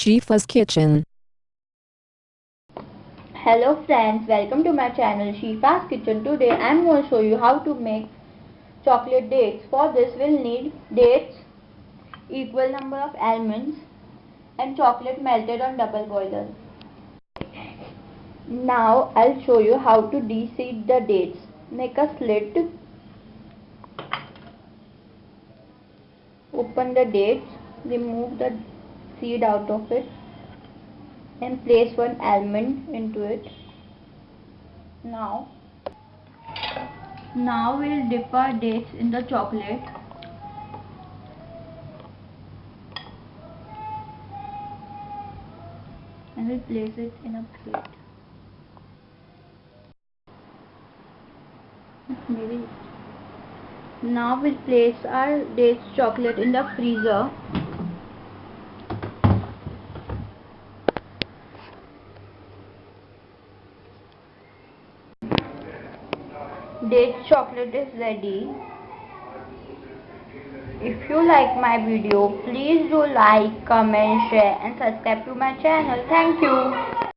Shifa's Kitchen. Hello friends, welcome to my channel Shifa's Kitchen. Today I am going to show you how to make chocolate dates. For this we'll need dates, equal number of almonds and chocolate melted on double boiler. Now I'll show you how to de-seed the dates. Make a slit. Open the dates. Remove the seed out of it and place one almond into it. Now, now we'll dip our dates in the chocolate. And we'll place it in a plate. Maybe. Now we'll place our dates chocolate in the freezer date chocolate is ready. If you like my video please do like comment share and subscribe to my channel. Thank you